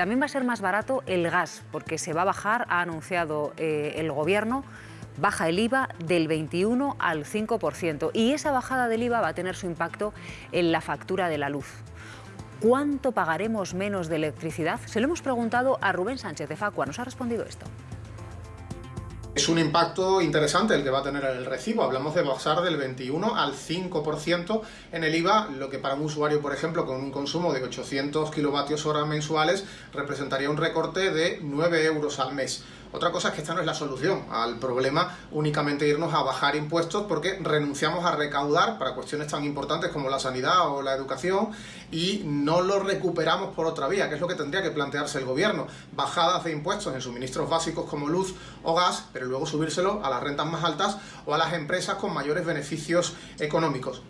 También va a ser más barato el gas, porque se va a bajar, ha anunciado eh, el Gobierno, baja el IVA del 21 al 5%. Y esa bajada del IVA va a tener su impacto en la factura de la luz. ¿Cuánto pagaremos menos de electricidad? Se lo hemos preguntado a Rubén Sánchez de Facua. Nos ha respondido esto. Es un impacto interesante el que va a tener el recibo. Hablamos de bajar del 21 al 5% en el IVA, lo que para un usuario, por ejemplo, con un consumo de 800 kilovatios hora mensuales, representaría un recorte de 9 euros al mes. Otra cosa es que esta no es la solución al problema únicamente irnos a bajar impuestos porque renunciamos a recaudar para cuestiones tan importantes como la sanidad o la educación y no lo recuperamos por otra vía, que es lo que tendría que plantearse el gobierno. Bajadas de impuestos en suministros básicos como luz o gas, pero luego subírselo a las rentas más altas o a las empresas con mayores beneficios económicos.